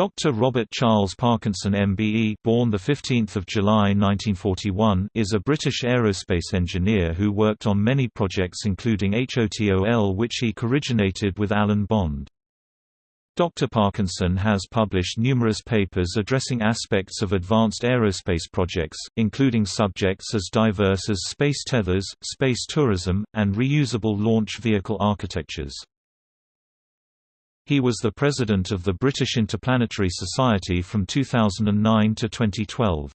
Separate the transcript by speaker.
Speaker 1: Dr. Robert Charles Parkinson MBE born 15 July 1941 is a British aerospace engineer who worked on many projects including HOTOL which he co-originated with Alan Bond. Dr. Parkinson has published numerous papers addressing aspects of advanced aerospace projects, including subjects as diverse as space tethers, space tourism, and reusable launch vehicle architectures. He was the president of the British Interplanetary Society from 2009 to 2012.